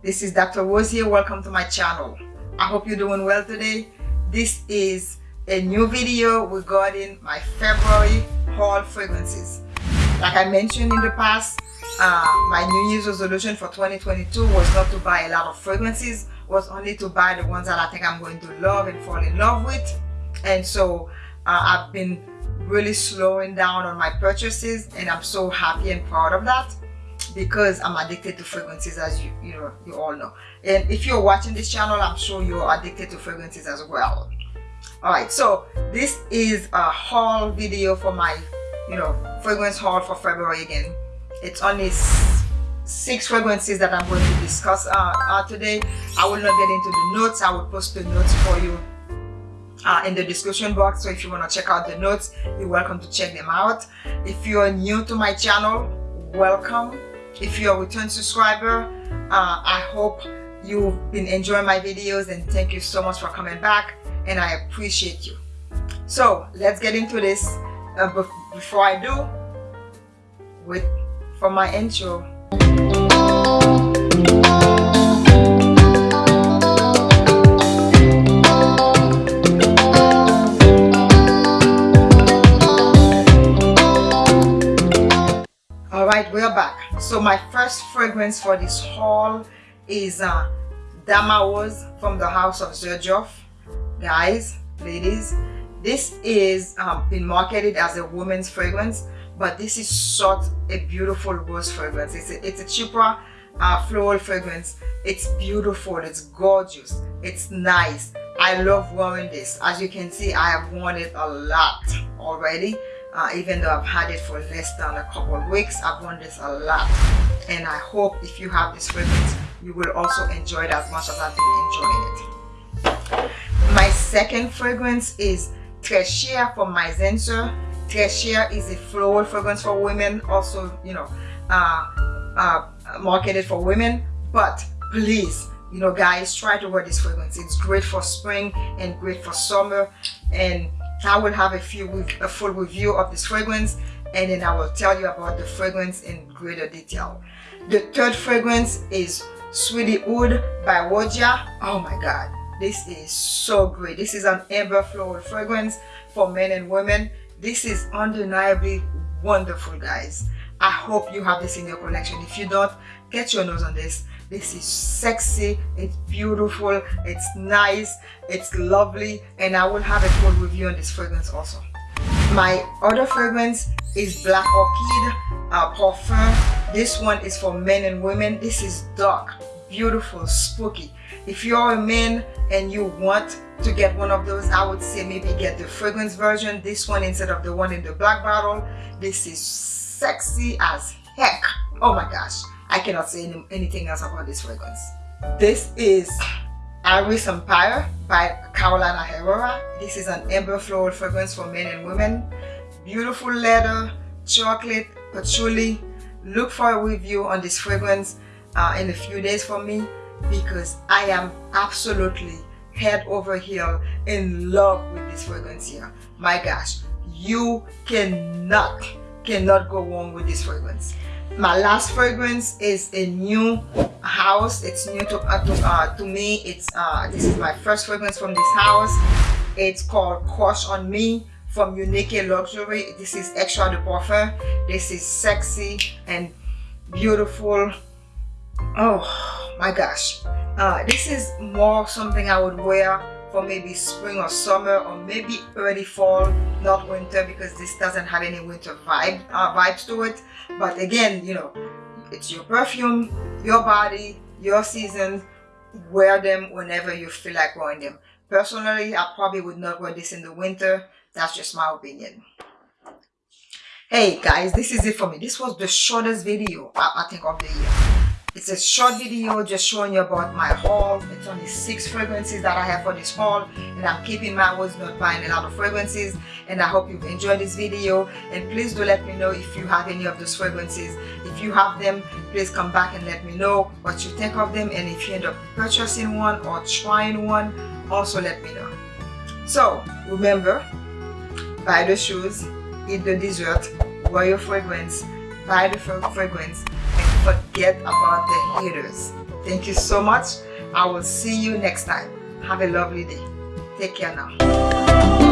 This is Dr. Rose here. Welcome to my channel. I hope you're doing well today. This is a new video regarding my February haul fragrances. Like I mentioned in the past, uh, my New Year's resolution for 2022 was not to buy a lot of fragrances, was only to buy the ones that I think I'm going to love and fall in love with. And so uh, I've been really slowing down on my purchases and I'm so happy and proud of that because I'm addicted to fragrances as you you know you all know. And if you're watching this channel I'm sure you're addicted to fragrances as well. All right so this is a haul video for my you know fragrance haul for February again. It's only six fragrances that I'm going to discuss uh, uh, today. I will not get into the notes. I will post the notes for you uh, in the description box. So if you want to check out the notes you're welcome to check them out. If you're new to my channel welcome if you're a return subscriber uh, I hope you've been enjoying my videos and thank you so much for coming back and I appreciate you. So let's get into this. Uh, before I do with for my intro. All right, we're back so my first fragrance for this haul is uh Damarose from the house of Xerjoff guys ladies this is um, been marketed as a woman's fragrance but this is such a beautiful rose fragrance. It's a, it's a cheaper uh, floral fragrance. It's beautiful. It's gorgeous. It's nice. I love wearing this. As you can see I have worn it a lot already uh, even though I've had it for less than a couple of weeks I've worn this a lot. And I hope if you have this fragrance you will also enjoy it as much as I've been enjoying it. My second fragrance is Treasure from Mizensir Treasure is a floral fragrance for women also you know uh, uh, marketed for women. But please you know guys try to wear this fragrance. It's great for spring and great for summer. And I will have a few a full review of this fragrance and then I will tell you about the fragrance in greater detail. The third fragrance is Sweetie Aoud by Roja. Oh my god, this is so great. This is an amber floral fragrance for men and women. This is undeniably wonderful guys. I hope you have this in your collection. If you don't, get your nose on this this is sexy it's beautiful it's nice it's lovely and i will have a full review on this fragrance also. My other fragrance is black orchid uh, parfum. This one is for men and women. This is dark beautiful spooky. If you're a man and you want to get one of those i would say maybe get the fragrance version. This one instead of the one in the black bottle. This is sexy as heck. Oh my gosh I cannot say any, anything else about this fragrance. This is Iris Empire by Carolina Herrera. This is an amber floral fragrance for men and women. Beautiful leather, chocolate, patchouli. Look for a review on this fragrance uh, in a few days for me because I am absolutely head over heel in love with this fragrance here. My gosh, you cannot, cannot go wrong with this fragrance my last fragrance is a new house. It's new to uh, to, uh, to me. It's uh, this is my first fragrance from this house. It's called crush on me from unique luxury. This is extrait de parfum this is sexy and beautiful. Oh my gosh. Uh, this is more something i would wear for maybe spring or summer or maybe early fall not winter because this doesn't have any winter vibe uh, vibes to it. But again you know it's your perfume your body your season. Wear them whenever you feel like wearing them. Personally i probably would not wear this in the winter. That's just my opinion. Hey guys this is it for me. This was the shortest video i, I think of the year it's a short video just showing you about my haul. It's only six fragrances that I have for this haul and I'm keeping my words not buying a lot of fragrances and I hope you've enjoyed this video and please do let me know if you have any of those fragrances. If you have them, please come back and let me know what you think of them and if you end up purchasing one or trying one, also let me know. So remember, buy the shoes, eat the dessert, wear your fragrance, buy the fragrance forget about the haters. Thank you so much. I will see you next time. Have a lovely day. Take care now.